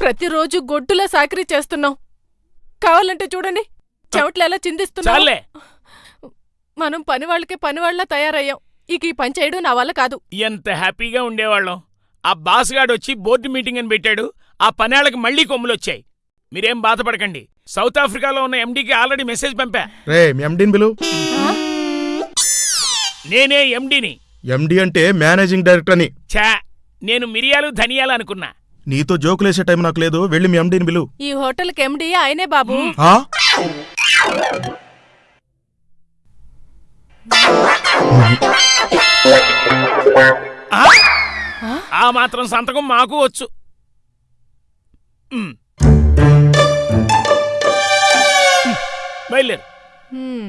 ప్రతిరోజు గొడ్డులా సాకరీ చేస్తున్నాం కావాలంటే చూడండి. చెవట్లు ఎలా చిందిస్తున్నాం చాలే. మనం పని వాళ్ళకే పని వాళ్ళ తయారయ్యాం. ఇక ఈ పని చేయడం నా వల్ల కాదు. ఎంత హ్యాపీగా ఉండేవాళ్ళం. ఆ బాస్ గాడు వచ్చి బోర్డు మీటింగ్ అని పెట్టాడు. ఆ పనేళ్ళకి మళ్ళీ కొమ్ములొచ్చాయి. మీరేం బాధపడకండి. సౌత్ ఆఫ్రికాలో ఉన్న ఎండీకి ఆల్రెడీ మెసేజ్ పంపా. రే ఎండిని? నేనే ఎండీని. ఎండి అంటే మేనేజింగ్ డైరెక్టర్ అని ఛా నేను మిరియాలు ధనియాలు అనుకున్నా. నీతో జోకులేసే టైం నాకు లేదు వెళ్ళి మీ ఎండిని బిలు ఈ హోటల్కి ఎండి ఆయనే బాబు ఆ? ఆ? ఆ మాత్రం సంతకం మాకు వచ్చు ఉమ్. ఉమ్. బయలుదేరు హ్మ్.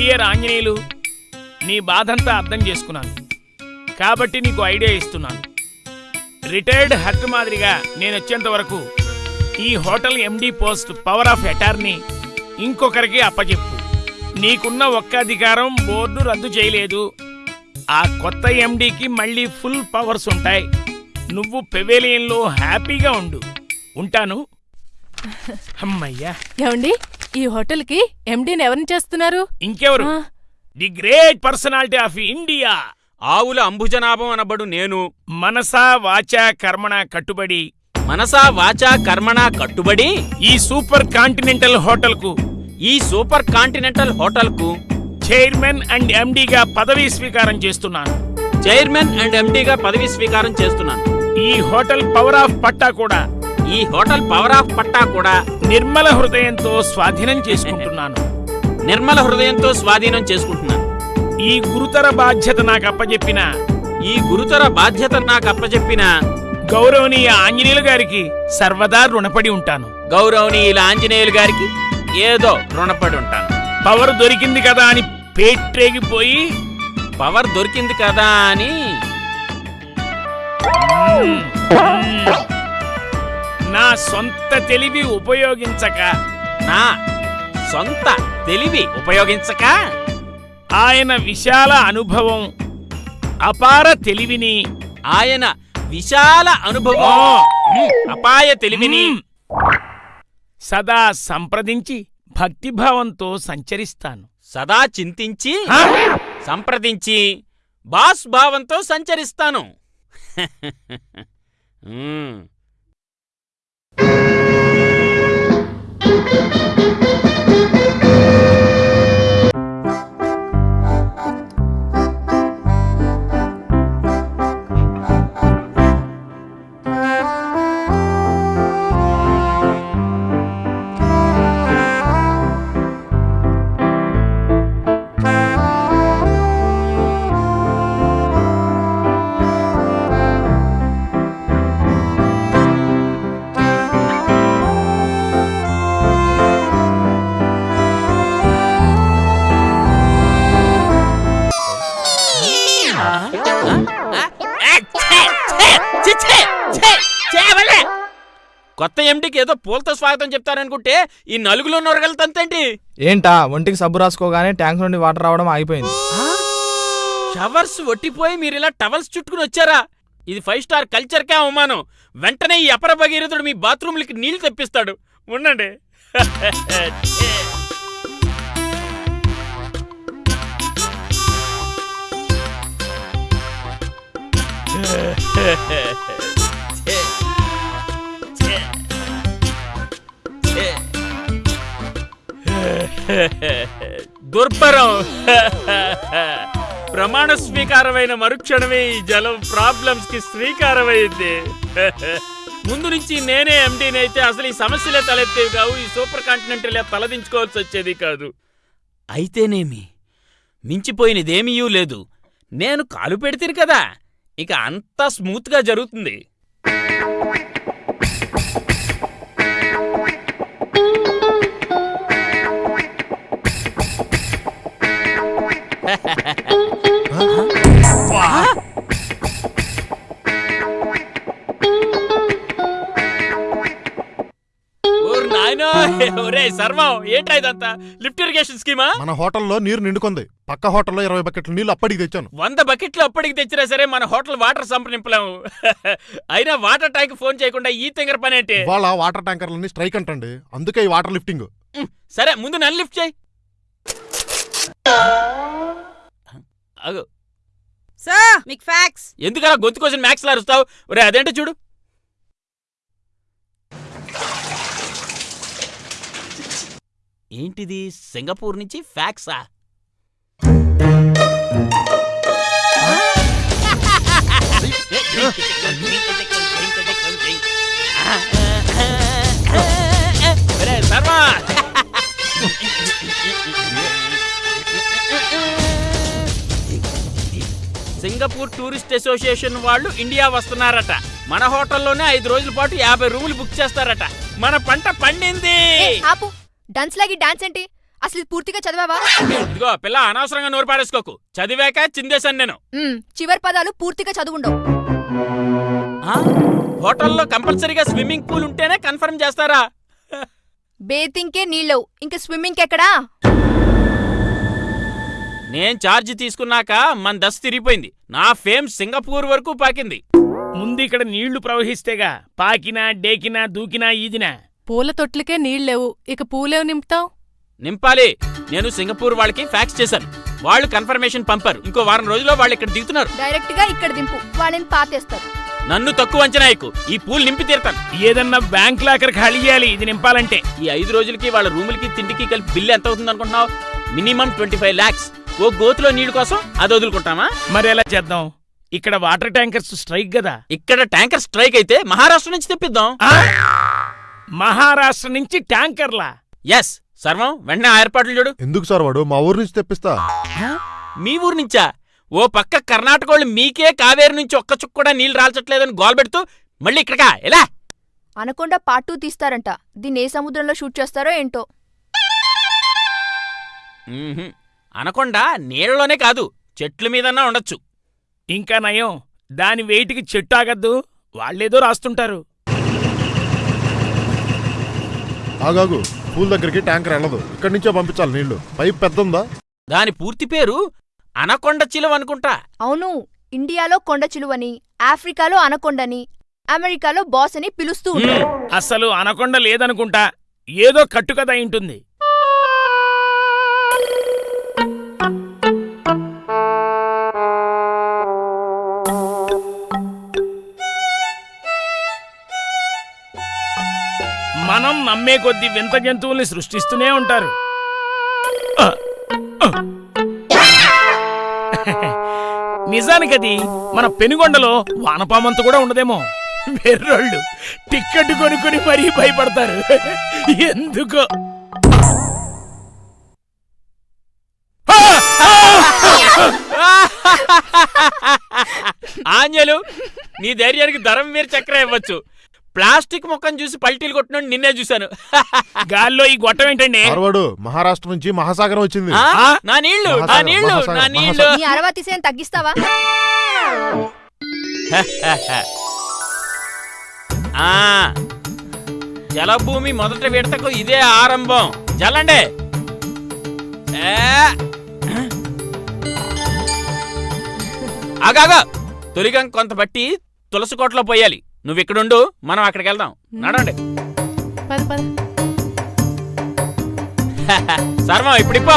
డియర్ ఆంజనేయులు నీ బాధంతా అర్థం చేసుకున్నాను. కాబట్టి నీకు ఐడియా ఇస్తున్నాను. రిటైర్డ్ హట్ మాదిరిగా నేను వచ్చేంత వరకు ఈ hotel MD post power of attorney ఇంకొకరికి అప్పచెప్పు నీకున్న ఒక్క అధికారం బోర్డు రద్దు చేయలేదు. ఆ కొత్త ఎండికి మళ్ళీ ఫుల్ పవర్స్ ఉంటాయి. నువ్వు పెవేలియన్లో హ్యాపీగా ఉండు. ఉంటాను. అమ్మయ్యా. ఏమండి? ఈ హోటల్కి ఎండీని ఎవరిని చేస్తున్నారు? ఇంకెవరు? The great personality of India. Avula Ambujanabham అనబడు నేను. మనసా వాచా కర్మణ కట్టుబడి. మనసా వాచా కర్మణ కట్టుబడి? ఈ సూపర్ కాంటినెంటల్ హోటల్కు ఈ సూపర్ కాంటినెంటల్ హోటల్కు చైర్మన్ అండ్ ఎండిగా పదవీ స్వీకారం చేస్తున్నాను. చైర్మన్ అండ్ ఎండీగా పదవి స్వీకారం చేస్తున్నాను. ఈ హోటల్ పవర్ ఆఫ్ పట్టా కూడా. ఈ హోటల్ పవర్ ఆఫ్ పట్టా కూడా నిర్మల హృదయంతో స్వాధీనం చేసుకుంటున్నాను. నిర్మల హృదయంతో స్వాధీనం చేసుకుంటున్నాను. ఈ గురుతర బాధ్యత నాకు అప్పజెప్పిన ఈ గురుతర బాధ్యత నాకు అప్పచెప్పిన గౌరవనీయ ఆంజనేయులు గారికి సర్వదా రుణపడి ఉంటాను. గౌరవనీయుల ఆంజనేయులు గారికి ఏదో రుణపడి ఉంటాను. పవర్ దొరికింది కదా అని పేట్రేగిపోయి పవర్ దొరికింది కదా అని నా సొంత తెలివి ఉపయోగించక. నా సొంత తెలివి ఉపయోగించక? ఆయన విశాల అనుభవం అపార తెలివిని. ఆయన విశాల అనుభవం. అపాయ తెలివిని. సదా సంప్రదించి భక్తిభావంతో సంచరిస్తాను. సదా చింతించి? సంప్రదించి బాస్ భావంతో సంచరిస్తాను. మ్. ఛే, కొత్త ఎండికి ఏదో పూలతో స్వాగతం చెప్తారనుకుంటే ఈ నలుగులో నొరగలుగుతంతేంటి ఏంటా ఒంటికి సబ్బు రాసుకోగానే ట్యాంక్ నుండి వాటర్ రావడం ఆగిపోయింది. షవర్స్ ఒట్టిపోయి మీరు ఇలా టవల్స్ చుట్టుకుని వచ్చారా? ఇది ఫైవ్ స్టార్ కల్చర్కే అవమానం. వెంటనే ఈ అపర భగీరథుడు మీ బాత్రూమ్లకి నీళ్ళు తెప్పిస్తాడు. ఉండండి. దుర్భరం. ప్రమాణ స్వీకారమైన మరుక్షణమే ఈ జలం ప్రాబ్లమ్స్కి శ్రీకారమైంది ముందు నుంచి నేనే ఎండీని అయితే అసలు ఈ సమస్యలే తలెత్తేవి కావు ఈ సూపర్ కాంటినెంటల్ తలదించుకోవాల్సి వచ్చేది కాదు. అయితేనేమి? మించిపోయినదేమీ లేదు. నేను కాలు పెడితే కదా. ఇక అంతా స్మూత్గా జరుగుతుంది. ఒరే సర్వం ఏంట్రా ఇదంతా? లిఫ్ట్ ఇరిగేషన్ స్కీమా? మన హోటల్లో నీరు నిండుకుంది. పక్క హోటల్లో ఇరవై బకెట్ల నీళ్ళు అప్పటికి తెచ్చాను. వంద బకెట్లు అప్పటికి తెచ్చినా సరే మన హోటల్ వాటర్ సంప్రదింపలేము అయినా వాటర్ ట్యాంక్ ఫోన్ చేయకుండా ఈ తింగర పని ఏంటి? ఇవాళ వాటర్ ట్యాంకర్లన్నీ స్ట్రైక్ అంటండి. అందుకే ఈ వాటర్ లిఫ్టింగ్. సరే ముందు నన్ను లిఫ్ట్ చేయి. అగు. సార్ మీకు ఫ్యాక్స్. ఎందుకలా గొంతు కోసం మ్యాక్స్ అరుస్తావు? ఒరే అదేంటో చూడు. ఏంటిది? సింగపూర్ నుంచి ఫ్యాక్సా? సింగపూర్ టూరిస్ట్ అసోసియేషన్ వాళ్ళు ఇండియా వస్తున్నారట. మన హోటల్లోనే ఐదు రోజుల పాటు యాభై రూములు బుక్ చేస్తారట. మన పంట పండింది. ఆపు. డాన్స్ లాగి డాన్స్ ఏంటి? అసలు పూర్తిగా చదివావా? ఇదిగో పిల్ల అనవసరంగా నోరు పాడేసుకోకు చదివాక చిందేశాను నేను. మ్మ్, చివరి పదాలు పూర్తిగా చదువుండవు. ఆ? హోటల్లో కంపల్సరీగా స్విమ్మింగ్ పూల్ ఉంటేనే కన్ఫర్మ్ చేస్తారా? బేతింగ్కే నీళ్ళవు. ఇంకా స్విమ్మింగ్ ఎక్కడా? నేను ఛార్జ్ తీసుకున్నాక మన దశ తిరిగిపోయింది. నా ఫేమ్ సింగపూర్ వరకు పాకింది. ముందు ఇక్కడ నీళ్ళు ప్రవహిస్తేగా పాకినా డేకినా దూకినా ఈదినా. పూల తొట్లకే నీళ్ళేవు. ఇక పూలేవు నింపుతావు? నింపాలి. నేను సింగపూర్ వాళ్ళకి ఫ్యాక్స్ చేశాను. వాళ్ళు కన్ఫర్మేషన్ పంపారు. ఇంకో వారం రోజుల్లో వాళ్ళు ఇక్కడ దిగుతున్నారు. డైరెక్ట్గా ఇక్కడ దింపు. వాళ్ళని పాతేస్తారు. నన్ను తక్కువ అంచనా ఎక్కు ఈ పూల్ నింపి తీరుతాను. ఏదన్నా బ్యాంక్ లాకర్ ఖాళీ చేయాలి. ఇది నింపాలంటే. ఈ ఐదు రోజులకి వాళ్ళ రూములకి తిండికి కలిపి బిల్లు ఎంత అవుతుంది అనుకుంటున్నావు? Minimum twenty five lakhs. ఓ గోతులో నీళ్ళు కోసం అది వదులుకుంటామా? మరి ఎలా చేద్దాం? ఇక్కడ వాటర్ ట్యాంకర్స్ స్ట్రైక్ కదా. ఇక్కడ ట్యాంకర్ స్ట్రైక్ అయితే మహారాష్ట్ర నుంచి తెప్పిద్దాం? మహారాష్ట్ర నుంచి ట్యాంకర్లా? ఎస్ సర్వం వెంటనే ఆ ఏర్పాట్లు చూడు. ఎందుకు సార్ వాడు? మా ఊరు నుంచి తెప్పిస్తా. మీ ఊరు నుంచా? ఓ పక్క కర్ణాటక వాళ్ళు మీకే కావేరి నుంచి ఒక్క చుక్క కూడా నీళ్ళు రాల్చట్లేదని గోల్ పెడుతూ మళ్ళీ ఇక్కడికా? ఎలా? అనకుండా పార్ట్ టూ తీస్తారంట. దీన్ని ఏ సముద్రంలో షూట్ చేస్తారో ఏంటో? మ్మ్హ్మ్. అనకుండా నీళ్ళలోనే కాదు చెట్ల మీదన్నా ఉండొచ్చు. ఇంకా నయం దాని వెయిట్కి చెట్టు ఆగద్దు. వాళ్ళేదో రాస్తుంటారు. ఆగాగు. పూల్ దగ్గరికి ట్యాంకర్ వెళ్ళదు ఇక్కడి నుంచే పంపించాలి నీళ్ళు. పైప్ పెద్ద ఉందా దాని పూర్తి పేరు అనకొండ చిలువ అనుకుంటా. అవును. ఇండియాలో కొండ చిలువని ఆఫ్రికాలో అనకొండని అమెరికాలో బాస్ అని పిలుస్తూ ఉంటారు. అసలు అనకొండ లేదనుకుంటా. ఏదో కట్టుకథ ఉంటుంది. అమ్మే కొద్ది వింత జంతువుల్ని సృష్టిస్తూనే ఉంటారు. నిజానికది మన పెనుగొండలో వానపామంత కూడా ఉండదేమో. వెర్రోళ్ళు టిక్కెట్ కొనుక్కొని మరీ భయపడతారు. ఎందుకో? ఆంజలు నీ ధైర్యానికి ధరం మీరు చక్ర ఇవ్వచ్చు. ప్లాస్టిక్ మొక్కను చూసి పల్టీలు కొట్టినోడు నిన్నే చూశాను. గాల్లో ఈ గొట్టం ఏంటండి? మహారాష్ట్ర నుంచి మహాసాగరం వచ్చింది. ఆ? నా నీళ్ళు నా నీళ్ళు నా నీళ్ళు నీ అరవా తీసేయని తగ్గిస్తావా? ఆ. జలభూమి మొదటి విడతకు ఇదే ఆరంభం. జల్లండి. ఏ. ఆగాగా. తొలిగం కొంత బట్టి తులసి కోటలో పోయాలి. నువ్వు ఇక్కడుండు మనం అక్కడికి వెళ్దాం నడండి పద పద. సర్వం ఇప్పుడు ఇప్పో.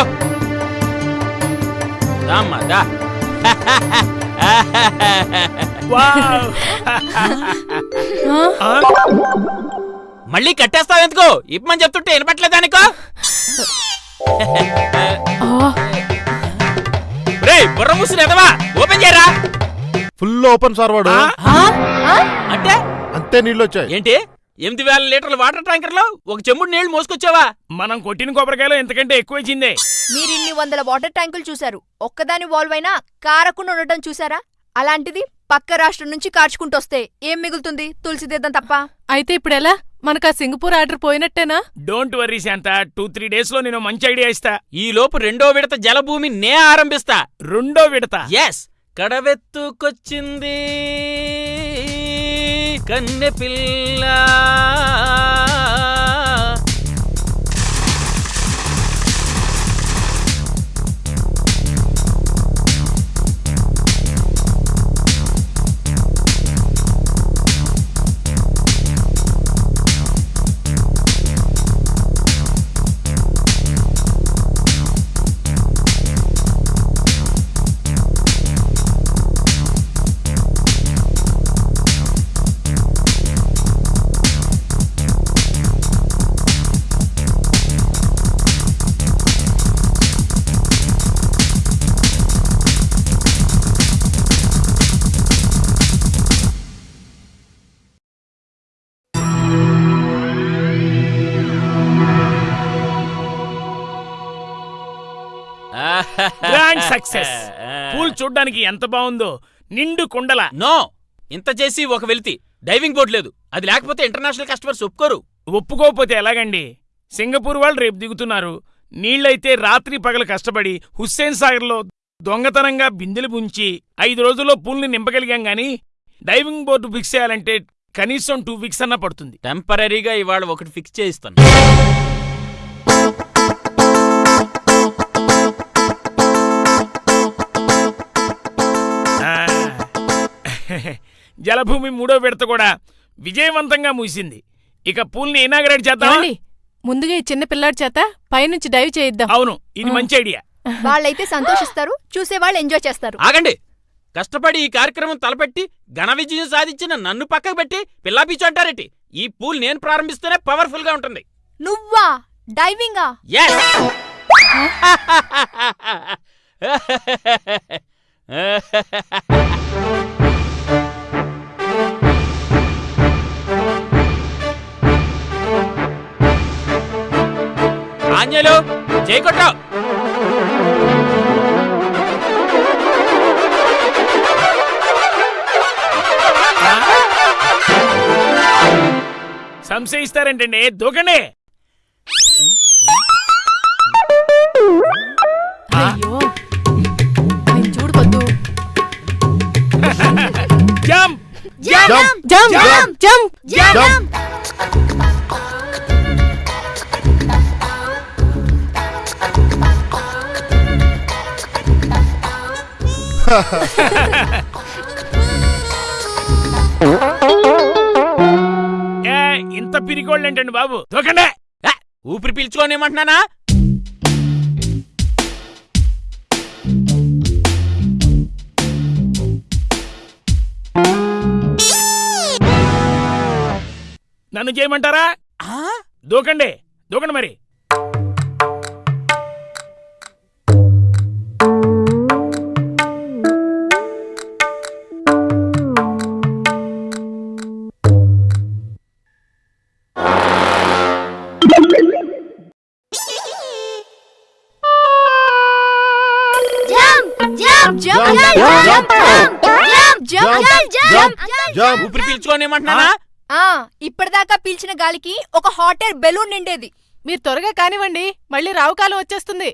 దామ్మా దా. వావ్! ఆ? మళ్ళీ కట్టేస్తావు ఎందుకు? ఇప్పమని చెప్తుంటే వినపట్లేదానికో రే బుర్ర మూసిన ఎదవా? ఓపెన్ చేయరా. ఫుల్ ఓపెన్ సార్ వాడు. ఆ? అంటే? అంతే నీళ్ళు వచ్చాయి ఏంటి? ఎనిమిది వేల లీటర్ల వాటర్ ట్యాంకర్లో ఒక చెంబుడు నీళ్ళు మోసుకొచ్చావా? మనం కొట్టిన కొబ్బరికాయలో ఎంతకంటే ఎక్కువ ఇచ్చిందే మీరు ఇన్ని వందల వాటర్ ట్యాంకులు చూశారు. ఒక్కదాని వాల్వ్ అయినా కారకుండా ఉండటం చూసారా అలాంటిది పక్క రాష్ట్రం నుంచి కార్చుకుంటొస్తే ఏం మిగులుతుంది? తులసిదేద్దాం తప్ప. అయితే ఇప్పుడు ఎలా మనకు ఆ Singapore order పోయినట్టేనా? Don't worry Shanta. Two three డేస్లో నేను మంచి ఐడియా ఇస్తా. ఈ లోపు రెండో విడత జలభూమి నే ఆరంభిస్తా. రెండో విడత? ఎస్ కడవెత్తుకొచ్చింది. కన్నె పిల్ల గ్రాండ్ సక్సెస్ పూల్ చూడ్డానికి ఎంత బాగుందో. నిండు కుండల. నో ఇంత చేసి ఒక వెలితి. డైవింగ్ బోర్డు లేదు. అది లేకపోతే ఇంటర్నేషనల్ కస్టమర్స్ ఒప్పుకోరు. ఒప్పుకోకపోతే ఎలాగండి? సింగపూర్ వాళ్ళు రేపు దిగుతున్నారు. నీళ్ళైతే రాత్రి పగలు కష్టపడి హుస్సేన్ సాగర్లో దొంగతనంగా బిందెలు ముంచి ఐదు రోజుల్లో పూల్ని నింపగలిగాం గాని డైవింగ్ బోర్డు ఫిక్స్ చేయాలంటే కనీసం టూ వీక్స్ అన్నా పడుతుంది. టెంపరీగా ఇవాళ ఒకటి ఫిక్స్ చేయిస్తాను. జలభూమి మూడో విడత కూడా విజయవంతంగా ముగిసింది. ఇక పూల్ని ఇనాగరేట్ చేద్దాం ముందుగా ఈ చిన్న పిల్లాడి చేత పైనుంచి డైవ్ చేయిద్దాం. అవును ఇది మంచి ఐడియా. వాళ్ళైతే సంతోషిస్తారు చూసేవాళ్ళు ఎంజాయ్ చేస్తారు. ఆగండి. కష్టపడి ఈ కార్యక్రమం తలపెట్టి ఘన విజయం సాధించిన నన్ను పక్కకు పెట్టి పిల్లా పీచు అంటారేటి? ఈ పూల్ నేను ప్రారంభిస్తేనే పవర్ఫుల్గా ఉంటుంది. నువ్వా? డైవింగా? Yes! ఆంజలు చేయకొట్టు సంశయిస్తారేంటండి దూకండి. అయ్యో నేను చూడు పొద్దు jump. Jump. Jump. Jump! Jump. Jump. ఏ ఇంత పిరికోళ్ళేంటండి బాబు? దూకండి. ఊపిరి పీల్చుకోనేమంటున్నానా నన్ను చేయమంటారా? ఆ? దూకండి. దూకండి మరి. ఊపిరి పీల్చుకోనేమంటున్నానా ఆ ఇప్పటిదాకా పీల్చిన గాలికి ఒక హాట్ ఎయిర్ బెలూన్ నిండేది. మీరు త్వరగా కానివ్వండి మళ్ళీ రావుకాలం వచ్చేస్తుంది.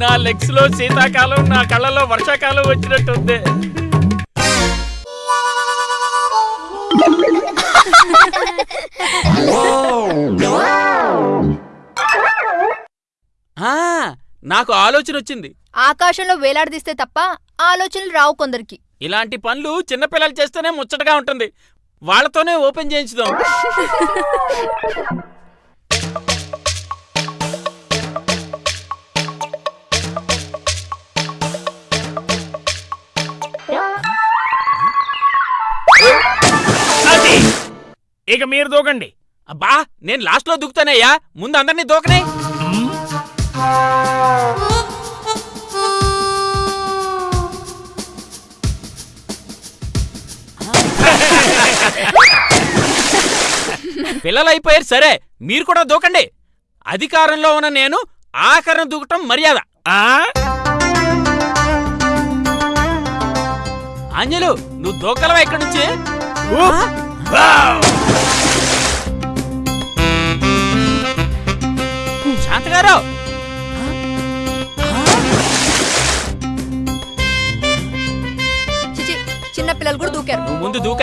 నా లెగ్స్లో శీతాకాలం నా కళ్ళలో వర్షాకాలం వచ్చినట్టుంది. నాకు ఆలోచన వచ్చింది. ఆకాశంలో వేలాడదీస్తే తప్ప ఆలోచనలు రావు కొందరికి. ఇలాంటి పనులు చిన్నపిల్లలు చేస్తేనే ముచ్చటగా ఉంటుంది. వాళ్ళతోనే ఓపెన్ చేయించుదాం. ఇక మీరు దూకండి. అబ్బా నేను లాస్ట్లో దూకుతానయ్యా. ముందు అందరినీ దూకనే. పిల్లలు అయిపోయారు సరే. మీరు కూడా దూకండి. అధికారంలో ఉన్న నేను ఆఖరణ దూకటం మర్యాద. ఆ? ఆంజలు నువ్వు దూకలవా ఇక్కడి నుంచి! శాంతగారు! పిల్లలు కూడా దూకారు. నువ్వు ముందు దూక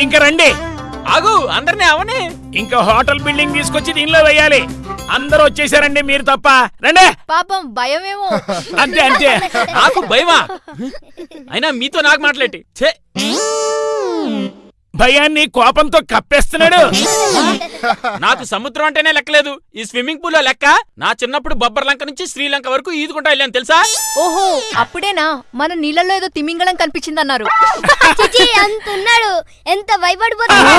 ఇంక రండి. ఆగు అందరినీ అవని. ఇంకా హోటల్ బిల్డింగ్ తీసుకొచ్చి దీనిలో వేయాలి. అందరూ వచ్చేసారండి మీరు తప్ప. రండి. పాపం భయమేమో. అంతే అంతే. నాకు భయమా? అయినా మీతో నాకు మాట్లాడి. ఛే! భయాన్ని కోపంతో కప్పేస్తున్నాడు నాకు సముద్రం అంటేనే లెక్కలేదు ఈ స్విమ్మింగ్ పూల్లో లెక్క నా చిన్నప్పుడు బొబ్బర్ లంక నుంచి శ్రీలంక వరకు ఈదుకుంటా వెళ్ళాను తెలుసా ఓహో అప్పుడేనా మన నీళ్ళల్లో ఏదో తిమింగళం కనిపించిందన్నారు చిచి అంతున్నాడు ఎంత భయపడిపోతున్నాడు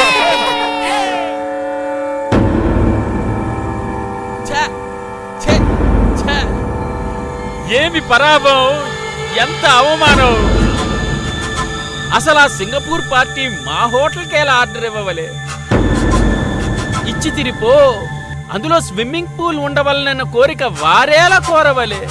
ఏమి పరాభవం? ఎంత అవమానం? అసలు ఆ సింగపూర్ పార్టీ మా హోటల్కి ఎలా ఆర్డర్ ఇవ్వవలే? ఇచ్చి తిరిపో అందులో స్విమ్మింగ్ పూల్ ఉండవలనన్న కోరిక వారేలా కోరవలే.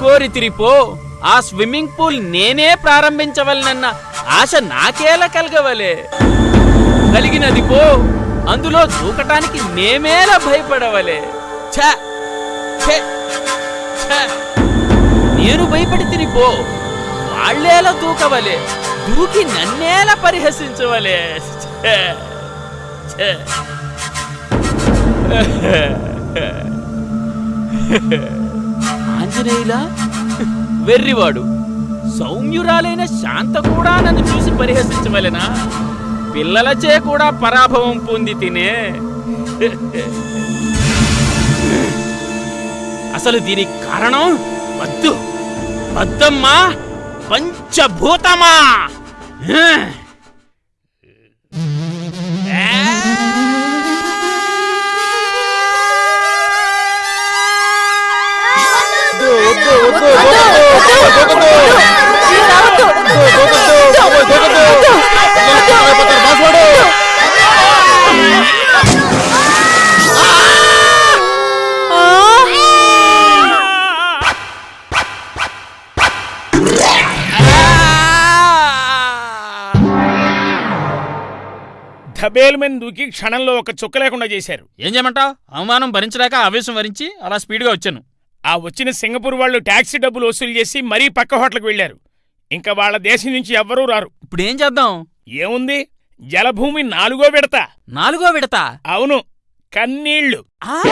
కోరి తిరిపో ఆ స్విమ్మింగ్ పూల్ నేనే ప్రారంభించవలనన్న ఆశ నాకేలా కలగవలే. కలిగినది పో. అందులో దూకటానికి నేమేలా భయపడవలే. ఛ! నేను భయపడి తిరిపో వాళ్ళేలా దూకవలే దూకి నన్నేలా పరిహసించవలే. ఛే! ఆంజనేయులా వెర్రివాడు సౌమ్యురాలైన శాంత కూడా నన్ను చూసి పరిహసించవలెనా? పిల్లలచే కూడా పరాభవం పొంది తినే. అసలు దీనికి కారణం వద్దు వద్దమ్మా పంచభూతమా మీద దూకి క్షణంలో ఒక చుక్క లేకుండా చేశారు. ఏం చేయమంటావు అవమానం భరించలేక ఆవేశం వరించి అలా స్పీడ్గా వచ్చాను. ఆ వచ్చిన సింగపూర్ వాళ్ళు ట్యాక్సీ డబ్బులు వసూలు చేసి మరీ పక్క హోటల్కి వెళ్ళారు. ఇంకా వాళ్ళ దేశం నుంచి ఎవ్వరూ రారు. ఇప్పుడు ఏం చేద్దాం? ఏముంది? జలభూమి నాలుగో విడత. నాలుగో విడత? అవును. కన్నీళ్ళు ఆ!